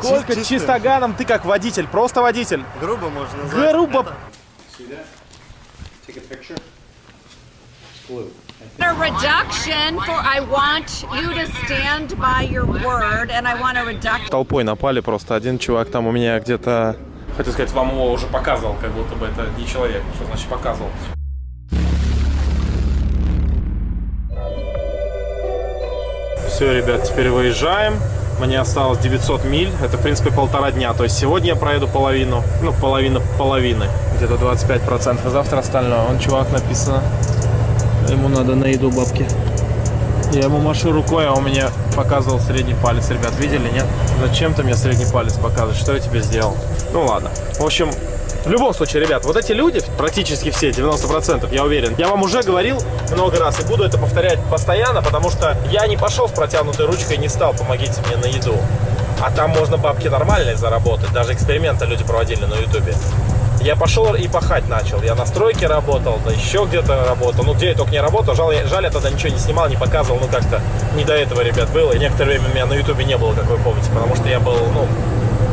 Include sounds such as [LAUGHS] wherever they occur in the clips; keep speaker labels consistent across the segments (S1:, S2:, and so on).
S1: Сколько
S2: Чис-
S1: чистоганом ты как водитель, просто водитель.
S2: Грубо можно назвать.
S1: Грубо.
S3: A reduction for I want you to stand by your word and I want a reduction.
S1: Толпой напали просто. Один чувак там у меня где-то... Хотел сказать, вам его уже показывал, как будто бы это не человек. Что значит показывал? Все, ребят, теперь выезжаем. Мне осталось 900 миль. Это, в принципе, полтора дня. То есть сегодня я проеду половину. Ну, половина половины. Где-то 25%. А завтра остальное. Он чувак написано. Ему надо на еду бабки. Я ему машу рукой, а он мне показывал средний палец. Ребят, видели, нет? Зачем ты мне средний палец показываешь? Что я тебе сделал? Ну ладно. В общем, в любом случае, ребят, вот эти люди, практически все, 90%, я уверен, я вам уже говорил много раз и буду это повторять постоянно, потому что я не пошел с протянутой ручкой и не стал «помогите мне на еду». А там можно бабки нормальные заработать. Даже эксперименты люди проводили на ютубе. Я пошел и пахать начал. Я на стройке работал, да еще где-то работал. Ну, где я только не работал. Жаль, жаль, я тогда ничего не снимал, не показывал. Ну, как-то не до этого, ребят, было. И некоторое время меня на ютубе не было, как вы помните. Потому что я был, ну,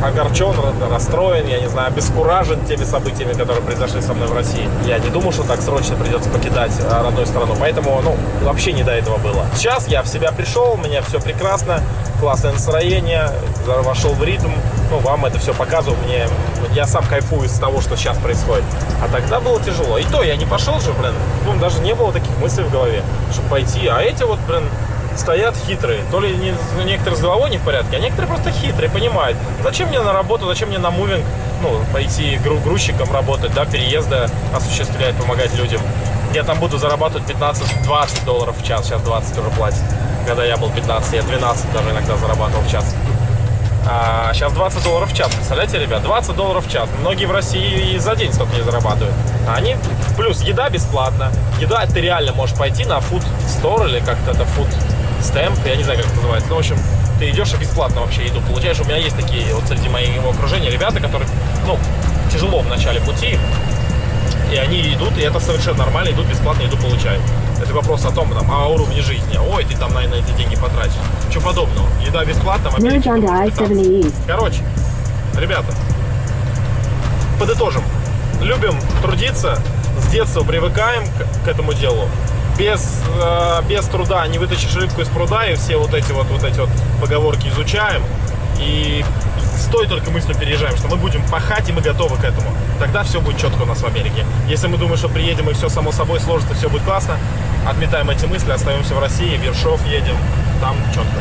S1: огорчен, ра- расстроен, я не знаю, обескуражен теми событиями, которые произошли со мной в России. Я не думал, что так срочно придется покидать а, родную страну, поэтому, ну, вообще не до этого было. Сейчас я в себя пришел, у меня все прекрасно, классное настроение, вошел в ритм, ну, вам это все показываю, мне, я сам кайфую из того, что сейчас происходит. А тогда было тяжело. И то я не пошел же, блин, ну, даже не было таких мыслей в голове, чтобы пойти. А эти вот, блин, стоят хитрые. То ли не, некоторые с головой не в порядке, а некоторые просто хитрые, понимают. Зачем мне на работу, зачем мне на мувинг, ну, пойти гру- грузчиком работать, да, переезды осуществлять, помогать людям. Я там буду зарабатывать 15-20 долларов в час, сейчас 20 уже платят. Когда я был 15, я 12 даже иногда зарабатывал в час. А сейчас 20 долларов в час. Представляете, ребят, 20 долларов в час. Многие в России и за день столько не зарабатывают. А они плюс еда бесплатна. Еда ты реально можешь пойти на food store или как-то это food stamp, я не знаю, как это называется. Ну, в общем, ты идешь и бесплатно вообще еду получаешь. У меня есть такие вот среди моего окружения ребята, которые, ну, тяжело в начале пути, и они идут, и это совершенно нормально, идут бесплатно, еду получают. Это вопрос о том, там, о уровне жизни. Ой, ты там, наверное, эти деньги потратишь. Ничего подобного. Еда бесплатна, в Америке
S4: Merge onto
S1: это будет 15.
S4: I-70 East.
S1: Короче, ребята, подытожим. Любим трудиться, с детства привыкаем к, к этому делу. Без, э, без труда не вытащишь рыбку из пруда, и все вот эти вот, вот эти вот поговорки изучаем. И с той только мыслью переезжаем, что мы будем пахать, и мы готовы к этому. Тогда все будет четко у нас в Америке. Если мы думаем, что приедем, и все само собой сложится, все будет классно, отметаем эти мысли, остаемся в России, в Ершов едем, там четко.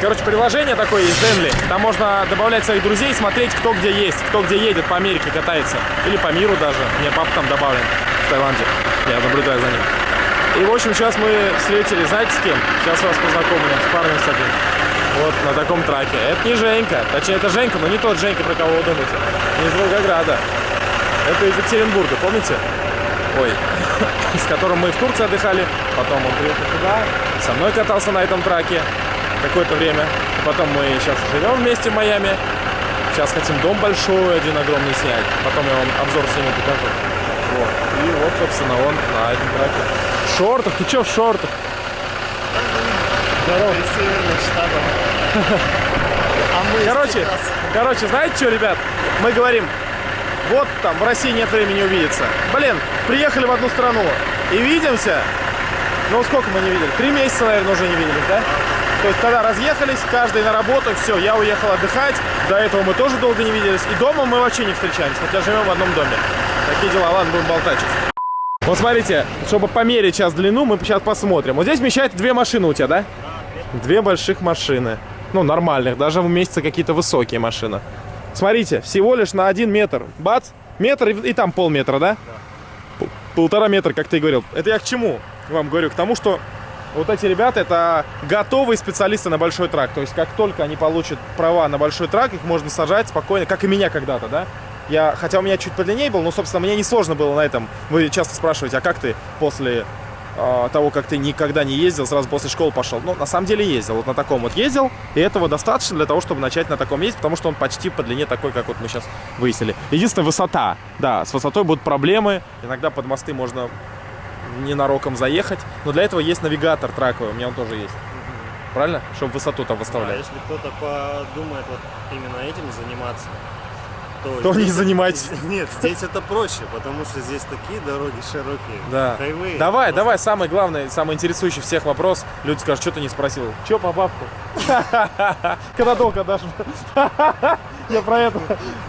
S1: Короче, приложение такое есть, Zenly. Там можно добавлять своих друзей, смотреть, кто где есть, кто где едет, по Америке катается. Или по миру даже. У меня папа там добавлен в Таиланде. Я наблюдаю за ним. И, в общем, сейчас мы встретились, знаете, с кем? Сейчас вас познакомлю с парнем с одним. Вот на таком траке. Это не Женька. Точнее, это Женька, но не тот Женька, про кого вы думаете. Не из Волгограда. Это из Екатеринбурга, помните? Ой. [COUGHS] С которым мы в Турции отдыхали. Потом он приехал сюда. Со мной катался на этом траке какое-то время. Потом мы сейчас живем вместе в Майами. Сейчас хотим дом большой, один огромный снять. Потом я вам обзор сниму покажу. Вот. И вот, собственно, он на этом траке. В шортах? Ты чё в шортах? Здорово. [LAUGHS] Короче, короче, знаете что, ребят? Мы говорим, вот там в России нет времени увидеться. Блин, приехали в одну страну и видимся. Ну сколько мы не видели? Три месяца, наверное, уже не виделись, да? То есть когда разъехались, каждый на работу, все, я уехал отдыхать. До этого мы тоже долго не виделись. И дома мы вообще не встречаемся, хотя живем в одном доме. Такие дела, ладно, будем болтать. Вот смотрите, чтобы померить сейчас длину, мы сейчас посмотрим. Вот здесь вмещает две машины у тебя, да? Две больших машины. Ну, нормальных, даже в месяце какие-то высокие машины. Смотрите, всего лишь на один метр. Бац, метр и, и там полметра, да? П- Полтора метра, как ты говорил. Это я к чему вам говорю? К тому, что вот эти ребята, это готовые специалисты на большой трак. То есть, как только они получат права на большой трак, их можно сажать спокойно, как и меня когда-то, да? Я, хотя у меня чуть подлиннее был, но, собственно, мне не сложно было на этом. Вы часто спрашиваете, а как ты после а, того, как ты никогда не ездил, сразу после школы пошел? Ну, на самом деле ездил. Вот на таком вот ездил, и этого достаточно для того, чтобы начать на таком ездить, потому что он почти по длине такой, как вот мы сейчас выяснили. Единственное, высота. Да, с высотой будут проблемы. Иногда под мосты можно ненароком заехать. Но для этого есть навигатор траковый, у меня он тоже есть. правильно? Чтобы высоту там выставлять.
S2: если кто-то подумает вот именно этим заниматься, то,
S1: То не занимайтесь. [LAUGHS]
S2: Нет, здесь это проще, потому что здесь такие дороги широкие.
S1: Да.
S2: Хайвей.
S1: Давай,
S2: Просто
S1: давай, самый главный, самый интересующий всех вопрос. Люди скажут, что ты не спросил. Че по бабку? [LAUGHS] Когда долго дашь? [LAUGHS] Я про это.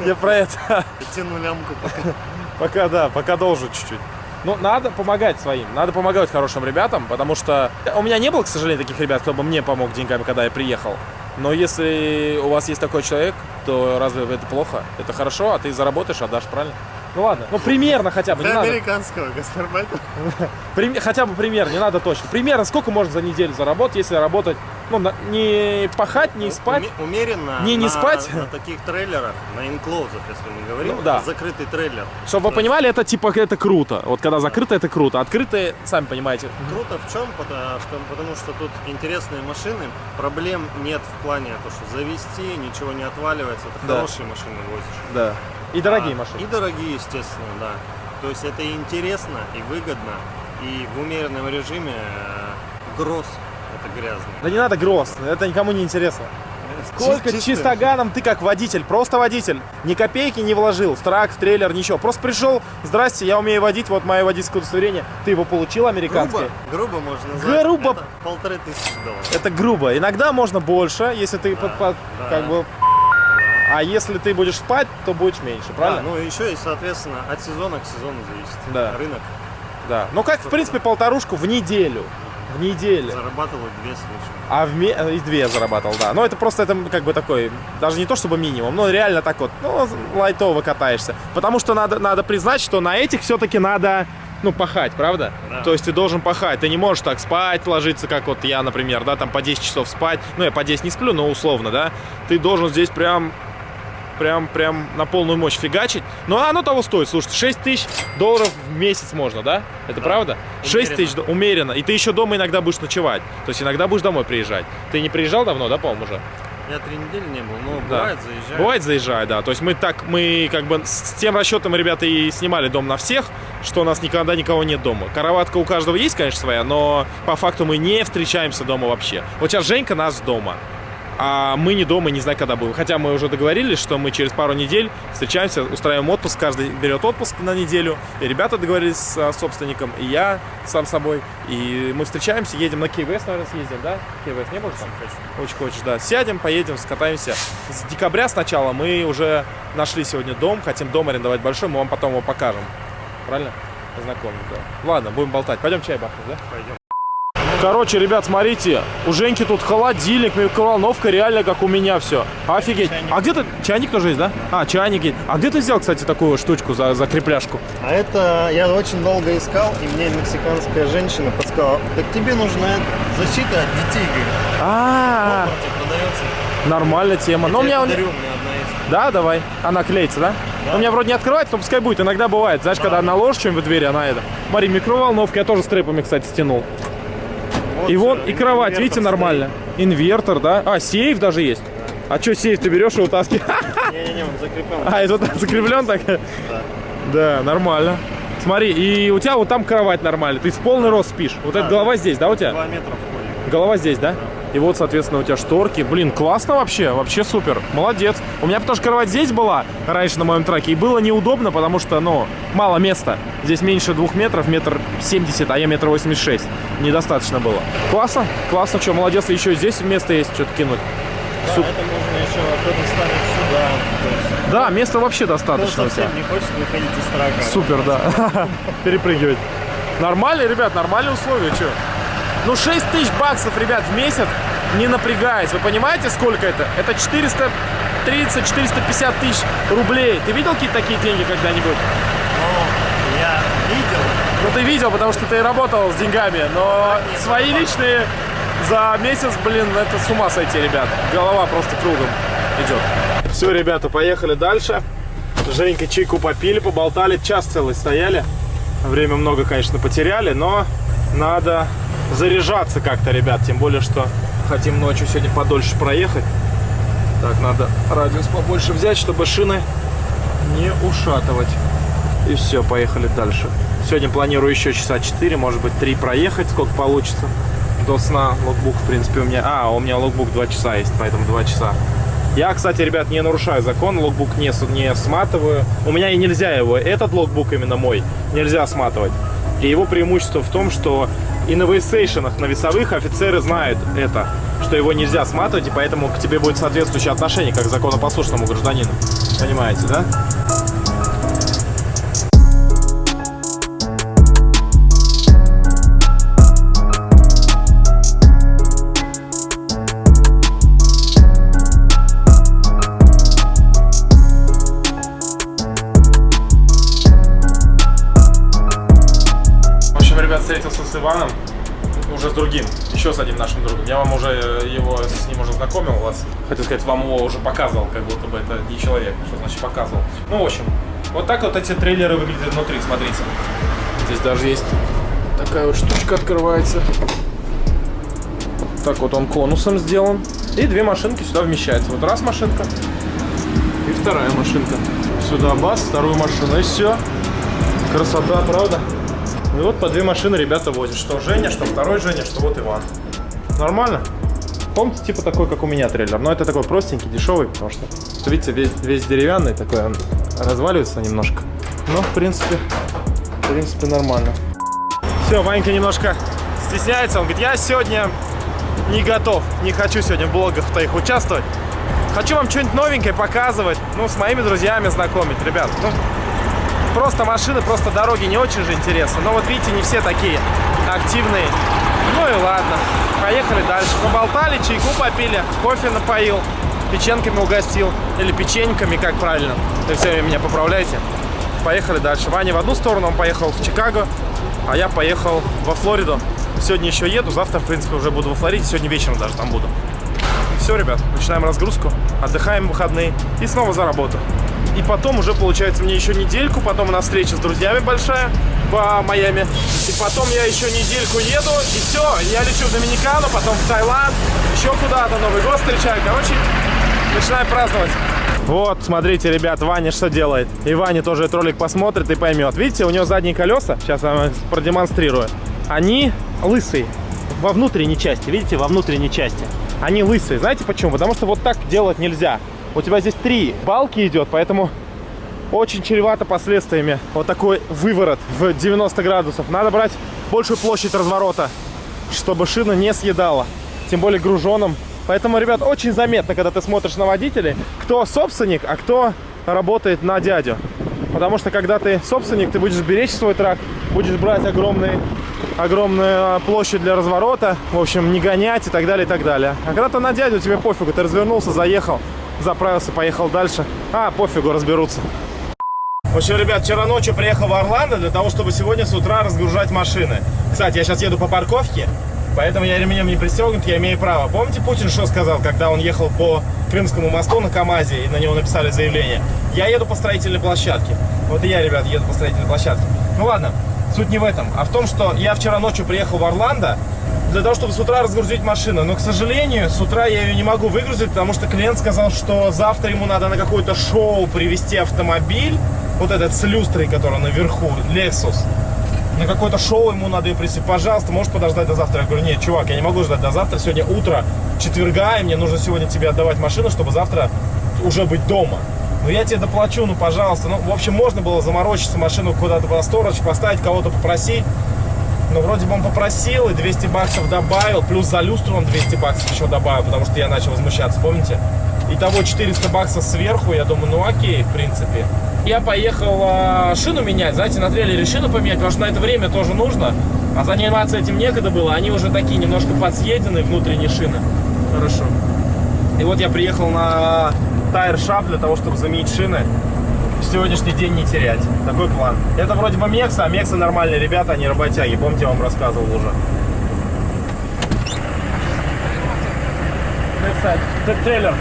S1: Я про это.
S2: Тяну лямку пока.
S1: Пока, да, пока должен чуть-чуть. Ну, надо помогать своим, надо помогать хорошим ребятам, потому что у меня не было, к сожалению, таких ребят, кто бы мне помог деньгами, когда я приехал. Но если у вас есть такой человек, то разве это плохо? Это хорошо, а ты заработаешь, отдашь, правильно? Ну ладно, ну примерно хотя бы, не
S2: Для
S1: надо.
S2: американского гастарбайта. [LAUGHS]
S1: Прим- хотя бы пример, не надо точно. Примерно сколько можно за неделю заработать, если работать, ну, на- не пахать, не спать.
S2: Уме- Умеренно.
S1: Не, не
S2: на,
S1: спать.
S2: На таких трейлерах, на инклоузах, если мы говорим,
S1: Ну, да.
S2: закрытый трейлер.
S1: Чтобы вы понимали, это типа это круто. Вот когда закрыто, это круто. Открытые, сами понимаете.
S2: Круто в чем? Потому что, потому что тут интересные машины, проблем нет в плане то, что завести, ничего не отваливается. Это
S1: Да.
S2: хорошие машины возишь.
S1: Да. И дорогие
S2: А,
S1: машины.
S2: И дорогие, естественно, да. То есть это и интересно, и выгодно, и в умеренном режиме э, гроз это грязно.
S1: Да не надо гроз, это никому не интересно. Сколько
S2: Чис-
S1: чистоганом ты как водитель, просто водитель. Ни копейки не вложил в трак, в трейлер, ничего. Просто пришел, здрасте, я умею водить, вот мое водительское удостоверение. Ты его получил американское?
S2: Грубо, грубо можно назвать.
S1: Грубо.
S2: Это полторы тысячи долларов.
S1: Это грубо. Иногда можно больше, если ты под- под-
S2: да.
S1: как бы... А если ты будешь спать, то будешь меньше, правильно?
S2: Да, ну и еще и, соответственно, от сезона к сезону зависит.
S1: Да.
S2: Рынок
S1: Да. Ну как, в принципе, полторушку в неделю. В неделю.
S2: зарабатывают две с.
S1: А в ме... и две я зарабатывал, да. Но это просто это как бы такой, даже не то чтобы минимум, но реально так вот, ну, лайтово катаешься. Потому что надо, надо признать, что на этих все-таки надо, ну, пахать, правда?
S2: Да.
S1: То есть ты должен пахать, ты не можешь так спать, ложиться, как вот я, например, да, там по 10 часов спать. Ну, я по 10 не сплю, но условно, да. Ты должен здесь прям прям, прям на полную мощь фигачить. Но оно того стоит. Слушайте, 6 тысяч долларов в месяц можно, да? Это правда? 6 тысяч умеренно. И ты еще дома иногда будешь ночевать. То есть иногда будешь домой приезжать. Ты не приезжал давно, да, по-моему, уже?
S2: Я три недели не был, но
S1: Да.
S2: бывает заезжаю.
S1: Бывает заезжай, да. То есть мы так, мы как бы с тем расчетом, ребята, и снимали дом на всех, что у нас никогда никого нет дома. Караватка у каждого есть, конечно, своя, но по факту мы не встречаемся дома вообще. Вот сейчас Женька нас дома. А мы не дома, не знаю, когда будем. Хотя мы уже договорились, что мы через пару недель встречаемся, устраиваем отпуск, каждый берет отпуск на неделю. И ребята договорились с а, собственником, и я сам собой. И мы встречаемся, едем на Кей-Вест, наверное, съездим, да? Кей-Вест не будешь там? Очень хочешь, да. Сядем, поедем, скатаемся. С декабря сначала мы уже нашли сегодня дом, хотим дом арендовать большой, мы вам потом его покажем. Правильно? Познакомим, да. Ладно, будем болтать. Пойдем чай бахнем, да?
S2: Пойдем.
S1: Короче, ребят, смотрите, у Женьки тут холодильник, микроволновка, реально как у меня все. Офигеть. А где ты... Чайник тоже есть, да? А, чайник есть. А где ты взял, кстати, такую штучку за, за крепляшку?
S2: А это я очень долго искал, и мне мексиканская женщина подсказала, так тебе нужна защита от детей, говорит.
S1: А,
S2: Walmart продается.
S1: нормальная тема. Но у
S2: Я
S1: меня...
S2: подарю, у меня одна есть.
S1: Да, давай. Она клеится, да? У меня вроде не открывается, но пускай будет. Иногда бывает. Знаешь, когда наложишь что-нибудь в дверь, она это... Смотри, микроволновка я тоже с трэпами, кстати, стянул.
S2: Вот
S1: И вот,
S2: всё,
S1: и кровать, видите,
S2: стоит.
S1: нормально. Инвертор, да? А, сейф даже есть. А что сейф ты берешь и утаскиваешь? [LAUGHS]
S2: Не-не-не, он закреплен.
S1: А, это [LAUGHS] закреплен так? Да, нормально. Смотри, и у тебя вот там кровать нормальная. Ты в полный рост спишь. Вот эта голова здесь, да, у тебя?
S2: Два метра входит.
S1: Голова здесь, да? И вот, соответственно, у тебя шторки. Блин, классно вообще, вообще супер. Молодец. У меня потому что кровать здесь была раньше на моем траке, и было неудобно, потому что, ну, мало места. Здесь меньше двух метров, метр семьдесят, а я метр восемьдесят шесть. Недостаточно было. Классно, классно, что, молодец. Еще здесь место есть, что-то кинуть.
S2: Да,
S1: Суп.
S2: это можно еще кто-то ставить сюда. Есть,
S1: Да, места вообще
S2: кто
S1: достаточно
S2: совсем не хочет выходить из трака.
S1: Супер, да. [LAUGHS] Перепрыгивать. Нормально, ребят, нормальные условия, что? Ну, 6 тысяч баксов, ребят, в месяц, не напрягаясь. Вы понимаете, сколько это? Это 430-450 тысяч рублей. Ты видел какие-то такие деньги когда-нибудь?
S2: Но я видел,
S1: Ну, ты видел, потому что ты работал с деньгами, но
S2: Нет,
S1: свои
S2: ну,
S1: личные за месяц, блин, это с ума сойти, ребят. Голова просто кругом идет. Все, ребята, поехали дальше. Женька чайку попили, поболтали, час целый стояли. Время много, конечно, потеряли, но надо заряжаться как-то, ребят. Тем более, что хотим ночью сегодня подольше проехать. Так, надо радиус побольше взять, чтобы шины не ушатывать. И все, поехали дальше. Сегодня планирую еще часа 4, может быть 3 проехать, сколько получится. до сна логбук, в принципе, у меня... А, у меня логбук 2 часа есть, поэтому 2 часа. Я, кстати, ребят, не нарушаю закон, логбук не, не сматываю. У меня и нельзя его, этот логбук именно мой, нельзя сматывать. И его преимущество в том, что и на вейстейшенах, на весовых офицеры знают это, что его нельзя сматывать, и поэтому к тебе будет соответствующее отношение, как к законопослушному гражданину. Понимаете, да? Встретился с Иваном, уже с другим, еще с одним нашим другом. Я вам уже э, его, с ним уже знакомил вас. Хотел сказать, вам его уже показывал, как будто бы это не человек. Что значит показывал? Ну, в общем, вот так вот эти трейлеры выглядят внутри, смотрите. Здесь даже есть такая вот штучка открывается. Так вот он конусом сделан. И две машинки сюда вмещаются. Вот раз машинка и вторая машинка. Сюда бас, вторую машину и все. Красота, правда? Ну и вот по две машины ребята возят. Что Женя, что второй Женя, что вот Иван. Нормально? Помните, типа такой, как у меня трейлер. Но это такой простенький, дешевый, потому что, видите, весь, весь деревянный такой, он разваливается немножко. Но, в принципе, в принципе, нормально. Все, Ванька немножко стесняется. Он говорит, я сегодня не готов. Не хочу сегодня в блогах твоих участвовать. Хочу вам что-нибудь новенькое показывать. Ну, с моими друзьями знакомить, ребят. Ну, просто машины, просто дороги не очень же интересно. Но вот видите, не все такие активные. Ну и ладно. Поехали дальше. Поболтали, чайку попили, кофе напоил, печенками угостил. Или печеньками, как правильно. Вы все меня поправляйте. Поехали дальше. Ваня в одну сторону, он поехал в Чикаго, а я поехал во Флориду. Сегодня еще еду, завтра, в принципе, уже буду во Флориде, сегодня вечером даже там буду. Все, ребят, начинаем разгрузку, отдыхаем в выходные и снова за работу. И потом уже, получается, мне еще недельку, потом у нас встреча с друзьями большая по Майами. И потом я еще недельку еду, и все, я лечу в Доминикану, потом в Таиланд, еще куда-то, Новый год встречаю. Короче, начинаем праздновать. Вот, смотрите, ребят, Ваня что делает. И Ваня тоже этот ролик посмотрит и поймет. Видите, у него задние колеса, сейчас я вам продемонстрирую, они лысые во внутренней части, видите, во внутренней части. Они лысые. Знаете почему? Потому что вот так делать нельзя. У тебя здесь три балки идет, поэтому очень чревато последствиями. Вот такой выворот в 90 градусов. Надо брать большую площадь разворота, чтобы шина не съедала. Тем более груженым. Поэтому, ребят, очень заметно, когда ты смотришь на водителей, кто собственник, а кто работает на дядю. Потому что, когда ты собственник, ты будешь беречь свой трак, будешь брать огромные, огромную площадь для разворота, в общем, не гонять и так далее, и так далее. А когда ты на дядю, тебе пофигу, ты развернулся, заехал, заправился, поехал дальше. А, пофигу, разберутся. В общем, ребят, вчера ночью приехал в Орландо для того, чтобы сегодня с утра разгружать машины. Кстати, я сейчас еду по парковке, поэтому я ремнем не пристегнут, я имею право. Помните, Путин что сказал, когда он ехал по Крымскому мосту на КАМАЗе, и на него написали заявление? Я еду по строительной площадке. Вот и я, ребят, еду по строительной площадке. Ну ладно, суть не в этом, а в том, что я вчера ночью приехал в Орландо для того, чтобы с утра разгрузить машину. Но, к сожалению, с утра я ее не могу выгрузить, потому что клиент сказал, что завтра ему надо на какое-то шоу привезти автомобиль, вот этот с люстрой, который наверху, Lexus. На какое-то шоу ему надо ее привезти. Пожалуйста, можешь подождать до завтра? Я говорю, нет, чувак, я не могу ждать до завтра. Сегодня утро четверга, и мне нужно сегодня тебе отдавать машину, чтобы завтра уже быть дома. Ну я тебе доплачу, ну пожалуйста. Ну, в общем, можно было заморочиться, машину куда-то в сторож, поставить, кого-то попросить. Но вроде бы он попросил и 200 баксов добавил, плюс за люстру он 200 баксов еще добавил, потому что я начал возмущаться, помните? Итого 400 баксов сверху, я думаю, ну окей, в принципе. Я поехал а, шину менять, знаете, на трейлере шину поменять, потому что на это время тоже нужно. А заниматься этим некогда было, они уже такие немножко подсъедены, внутренние шины. Хорошо. И вот я приехал на Shop для того, чтобы заменить шины. Сегодняшний день не терять. Такой план. Это вроде бы Мекса, а Мекса нормальные ребята, они работяги. Помните, я вам рассказывал уже. Трейлер.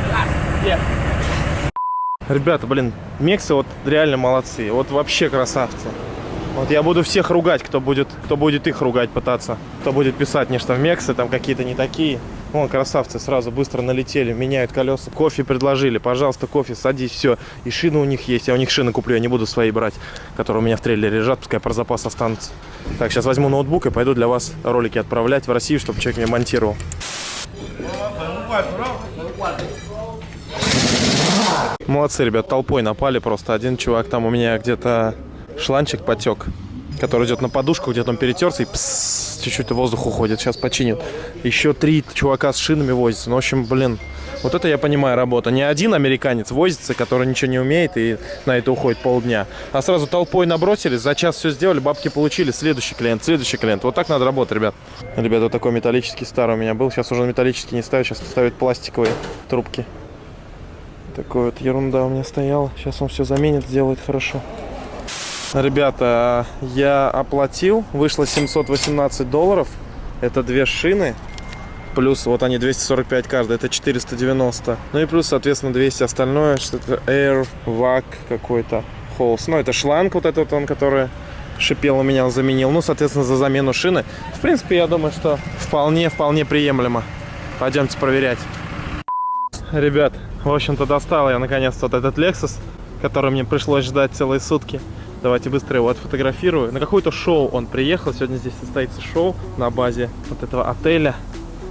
S1: Ребята, блин, Мексы вот реально молодцы. Вот вообще красавцы. Вот я буду всех ругать, кто будет, кто будет их ругать пытаться. Кто будет писать мне, что Мексы там какие-то не такие. Вон, красавцы, сразу быстро налетели, меняют колеса. Кофе предложили, пожалуйста, кофе, садись, все. И шины у них есть, я у них шины куплю, я не буду свои брать, которые у меня в трейлере лежат, пускай про запас останутся. Так, сейчас возьму ноутбук и пойду для вас ролики отправлять в Россию, чтобы человек мне монтировал. Молодцы, ребят, толпой напали просто. Один чувак там у меня где-то шланчик потек, который идет на подушку, где-то он перетерся и чуть-чуть воздух уходит. Сейчас починит. Еще три чувака с шинами возятся. Ну, в общем, блин, вот это я понимаю работа. Не один американец возится, который ничего не умеет и на это уходит полдня. А сразу толпой набросились, за час все сделали, бабки получили. Следующий клиент, следующий клиент. Вот так надо работать, ребят. Ребят, вот такой металлический старый у меня был. Сейчас уже металлический не ставят, сейчас ставят пластиковые трубки. Такой вот ерунда у меня стояла. Сейчас он все заменит, сделает хорошо. Ребята, я оплатил, вышло 718 долларов. Это две шины. Плюс вот они 245 каждая, это 490. Ну и плюс, соответственно, 200 остальное, что-то Air, VAC какой-то, Холс. Ну это шланг вот этот он, который шипел у меня, он заменил. Ну, соответственно, за замену шины. В принципе, я думаю, что вполне, вполне приемлемо. Пойдемте проверять. Ребят, в общем-то, достал я наконец-то вот этот Lexus, который мне пришлось ждать целые сутки. Давайте быстро его отфотографирую. На какое-то шоу он приехал. Сегодня здесь состоится шоу на базе вот этого отеля.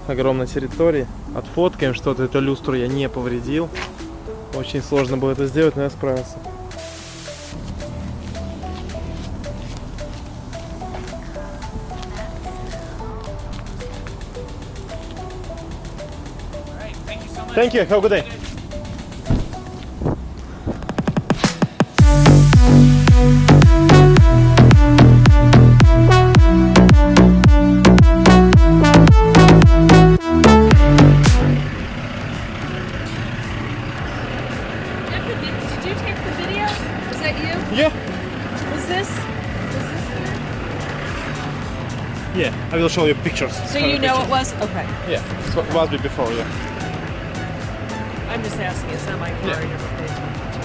S1: Огромной территории. Отфоткаем что-то. Эту люстру я не повредил. Очень сложно было это сделать, но я справился. Thank you. Have a good day. Will show you pictures.
S3: So you know it was? Okay.
S1: Yeah. So it was before. Yeah.
S3: I'm just asking. It's not my car.
S1: Yeah.
S3: I never paid attention to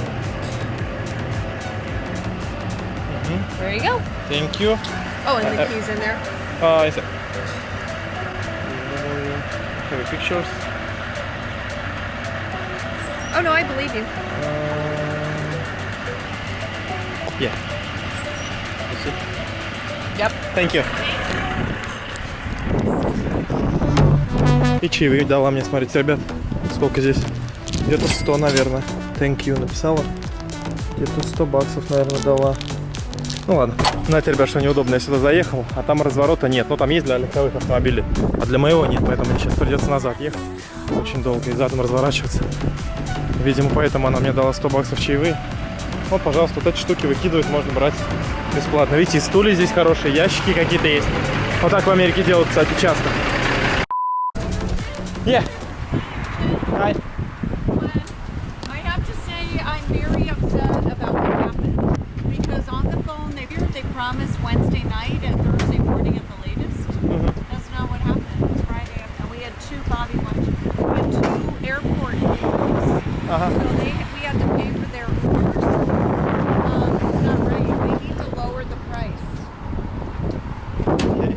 S3: it. There you go.
S1: Thank you.
S3: Oh, and the
S1: Uh,
S3: keys in there.
S1: Uh, is it? Have pictures.
S3: Oh no, I believe you.
S1: Yeah. You see?
S3: Yep.
S1: Thank you. И чаевые дала мне, смотрите, ребят, сколько здесь? Где-то 100, наверное. Thank you написала. Где-то 100 баксов, наверное, дала. Ну ладно. Знаете, ребят, что неудобно, я сюда заехал, а там разворота нет. Ну, там есть для легковых автомобилей, а для моего нет, поэтому мне сейчас придется назад ехать. Очень долго и задом разворачиваться. Видимо, поэтому она мне дала 100 баксов чаевые. Вот, пожалуйста, вот эти штуки выкидывать можно брать бесплатно. Видите, и стулья здесь хорошие, ящики какие-то есть. Вот так в Америке делают, кстати, часто. Yeah. Hi.
S3: I have to say I'm very upset about what happened because on the phone they they promised Wednesday night and Thursday morning at the latest. That's not what happened. It's Friday and we had two Bobby lunch. We had two airport Ubers.
S1: Uh-huh.
S3: So they we had to pay for their Ubers. Um, it's not right. They need to lower the price.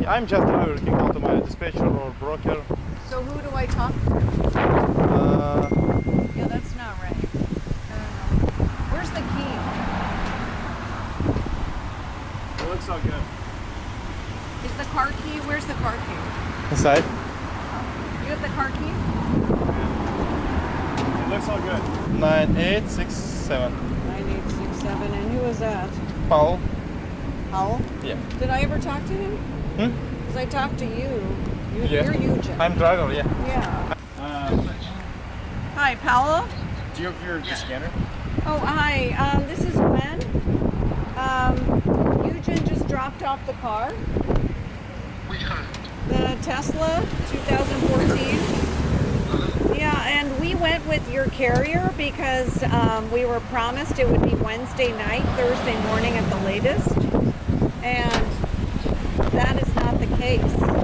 S1: I'm just can call to my dispatcher or broker.
S3: So who do I talk to?
S1: Uh,
S3: Yeah, that's not right. I. Where's the key?
S1: it looks so good.
S3: Is the car key? Where's the car key?
S1: Inside?
S3: You have the car key?
S1: It looks so good. Nine, eight, six, seven.
S3: Nine eight six seven. And who is that?
S1: Paul.
S3: Howell.
S1: Yeah.
S3: Did I ever talk to him?
S1: Hmm?
S3: Because I talked to you. You
S1: Yeah.
S3: You're Eugen.
S1: I'm driver. Yeah.
S3: yeah.
S1: Uh,
S3: Hi, Paolo.
S1: do you have your scanner?
S3: Oh, hi. Um, this is Gwen. Um, Eugen just dropped off the car. The Tesla 2014. Yeah, and we went with your carrier because um, we were promised it would be Wednesday night, Thursday morning at the latest. And that is not the case.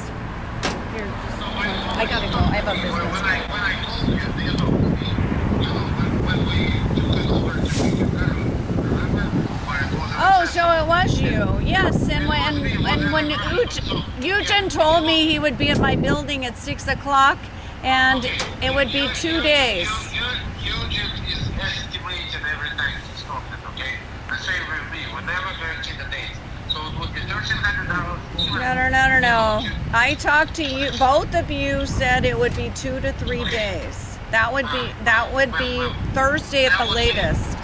S3: I gotta go. I have a business. Oh, so it was you. Yes, and when and when Eugen told me he would be at my building at six o'clock, and it would be two days.
S4: Same with me. We're never going to the.
S3: No, no, no, no, no. I talked to you. Both of you said it would be two to three days. That would be that would be Thursday at the latest.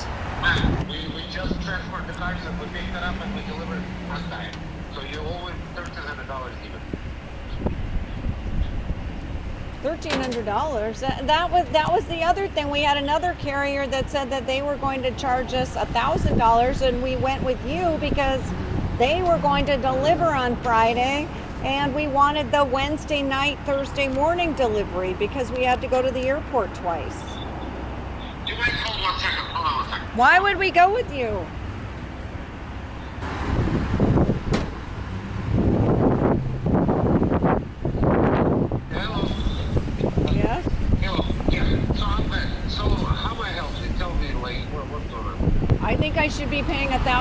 S4: We, we just transferred the cars and we picked it up and we on time. So you hundred dollars even.
S3: Thirteen hundred dollars. That, that was that was the other thing. We had another carrier that said that they were going to charge us a thousand dollars, and we went with you because they were going to deliver on Friday, and we wanted the Wednesday night, Thursday morning delivery because we had to go to the airport twice.
S4: You guys hold one second. Hold on one second.
S3: Why would we go with you?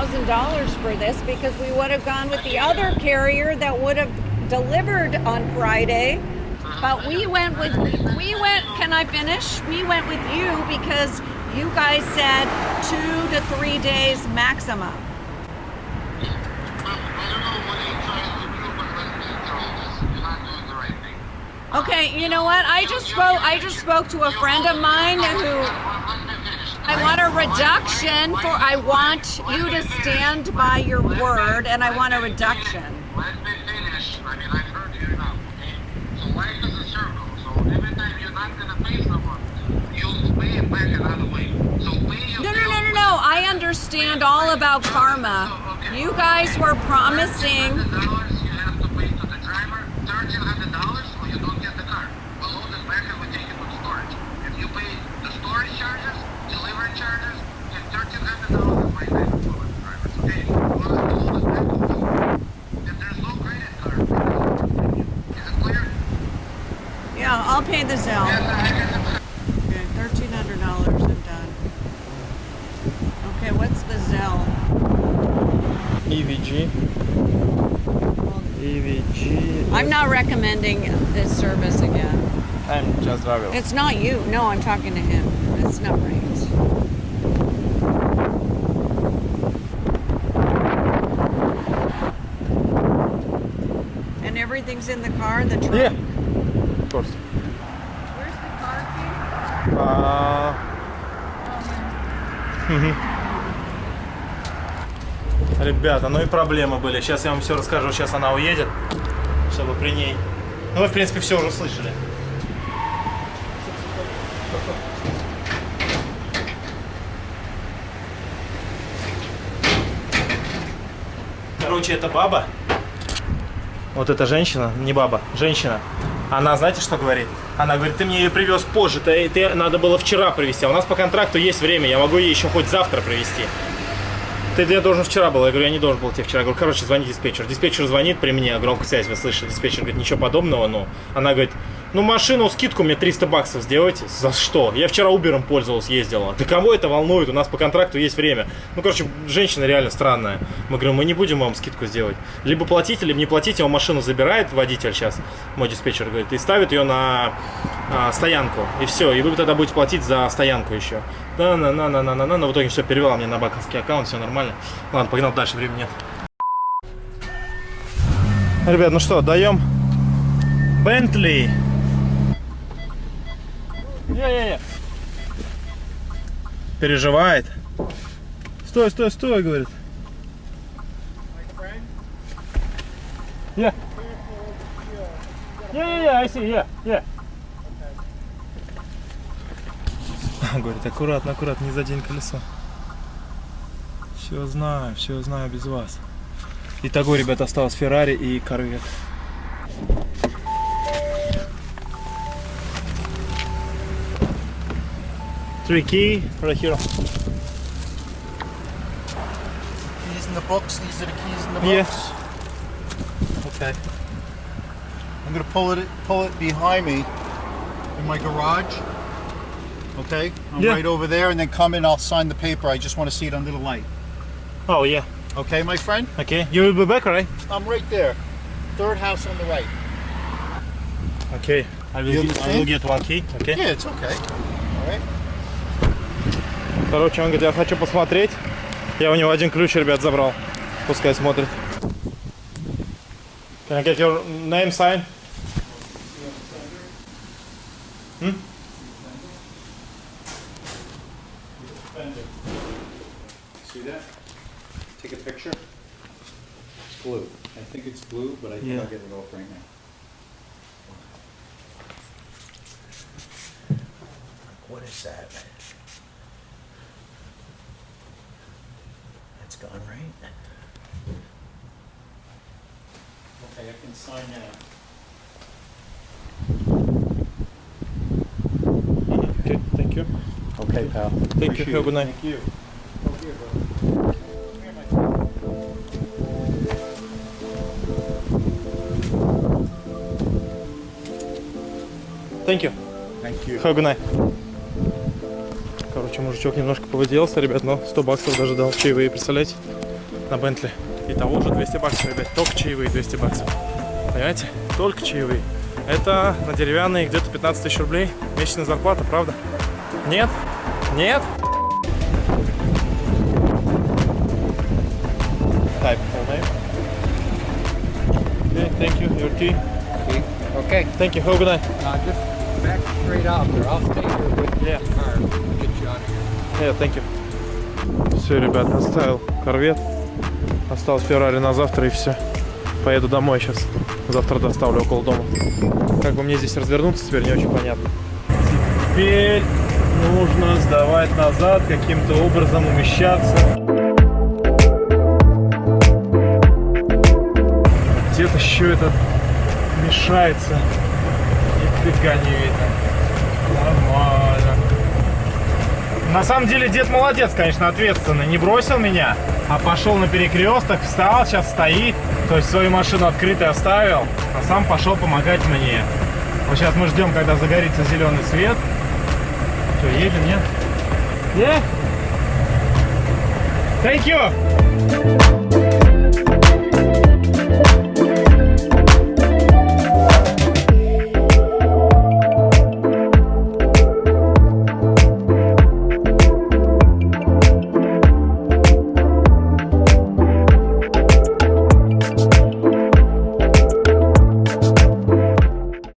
S3: $1,000 for this because we would have gone with the other carrier that would have delivered on Friday. But we went with, we went, can I finish? We went with you because you guys said two to three days maximum. Okay, you know what? I just spoke I just spoke to a friend of mine who Want a reduction for I want you to stand by your word and I want a reduction.
S4: Let me finish. I mean, I've heard you enough, okay? So life is a circle. So every time you're not gonna pay someone, you'll pay it back another way. So pay your
S3: No, no, no, no, no. I understand all about karma. You guys were promising.
S4: $1,300 you have to pay to the driver, $1,300 or you don't get the car. We'll load it back and we take it to storage. If you pay the storage charges, delivery charges, and $1,300 is my back for the drivers, okay? We'll have to load it back to you. If there's no credit card, is it clear?
S3: Yeah, I'll pay the Zelle.
S4: Yes, I guess it's
S3: Okay, thirteen hundred dollars. I'm done. Okay, what's the Zell?
S1: EVG. EVG.
S3: I'm not recommending this service again.
S1: I'm just travel.
S3: It's not you. No, I'm talking to him. It's not right. Everything's in the car, the trunk.
S1: Yeah. Of course.
S3: Where's the car key?
S1: А, Ребята, ну и проблемы были. Сейчас я вам все расскажу. Сейчас она уедет, чтобы при ней. Ну, вы, в принципе, все уже слышали. Короче, это баба. Вот эта женщина, не баба, женщина. Она, знаете, что говорит? Она говорит, ты мне ее привез позже, ты, ты надо было вчера привезти. А у нас по контракту есть время, я могу ее еще хоть завтра привезти. Ты я должен вчера был. Я говорю, я не должен был тебе вчера. Я говорю, короче, звони диспетчер. Диспетчер звонит при мне, громкая связь, вы слышали. Диспетчер говорит, ничего подобного, но она говорит, ну машину, скидку мне 300 баксов сделайте. За что? Я вчера Убером пользовался, ездила. Да кого это волнует? У нас по контракту есть время. Ну, короче, женщина реально странная. Мы говорим, мы не будем вам скидку сделать. Либо платите, либо не платите. Он машину забирает, водитель сейчас, мой диспетчер говорит, и ставит ее на а, стоянку. И все. И вы тогда будете платить за стоянку еще. Да, на, на, на, на, на, на, на. В итоге все перевела мне на банковский аккаунт, все нормально. Ладно, погнал дальше, времени нет. Ребят, ну что, даем Бентли. Я-я-я. Переживает. Стой, стой, стой, говорит. Я. I see, yeah, [LAUGHS] yeah. Говорит, аккуратно, аккуратно, не задень колесо. Все знаю, все знаю без вас. Итого, ребята, осталось Феррари и Корвет. Three key right here.
S5: Keys in the box, These are the keys in the box?
S1: Yes.
S5: Okay. I'm gonna pull it pull it behind me in my garage. Okay. I'm
S1: Yeah.
S5: right over there, and then come in. I'll sign the paper. I just want to see it under the light.
S1: Oh yeah.
S5: Okay, my friend.
S1: Okay. You will be back, right?
S5: I'm right there. Third house on the right.
S1: Okay. I will, get, I will get one key. Okay.
S5: Yeah, it's okay.
S1: Короче, он говорит, я хочу посмотреть. Я у него один ключ, ребят, забрал. Пускай смотрит. Can I get your name sign?
S6: See that? Take a picture. It's blue. I think it's blue, but I think
S1: Yeah.
S6: I'll get it off right now.
S5: What is that? That's gone right.
S6: Okay, I can sign that.
S1: Okay, thank you.
S6: Okay, pal.
S1: Thank you. Have a good night.
S6: Thank you.
S1: Thank you.
S5: Thank you.
S1: Have a good night. Короче, мужичок немножко повыделался, ребят, но 100 баксов даже дал чаевые, представляете? На Бентли. Итого уже 200 баксов, ребят. Только чаевые 200 баксов. Понимаете? Только чаевые. Это на деревянные где-то 15 тысяч рублей. Месячная зарплата, правда? Нет? Нет? Type full name. Okay, thank you. Your key.
S7: Okay,
S1: Thank you. Have a good night.
S7: uh, just back straight out there. I'll stay here with
S1: Yeah.
S7: the car.
S1: Yeah, thank you. Все, ребят, оставил корвет. Осталось Феррари на завтра и все. Поеду домой сейчас. Завтра доставлю около дома. Как бы мне здесь развернуться, теперь не очень понятно. Теперь нужно сдавать назад, каким-то образом умещаться. Где-то еще это мешается. Нифига не видно. Нормально. На самом деле дед молодец, конечно, ответственный. Не бросил меня, а пошел на перекресток, встал, сейчас стоит. То есть свою машину открытой оставил, а сам пошел помогать мне. Вот сейчас мы ждем, когда загорится зеленый свет. Что, едем, нет? Yeah? Thank you!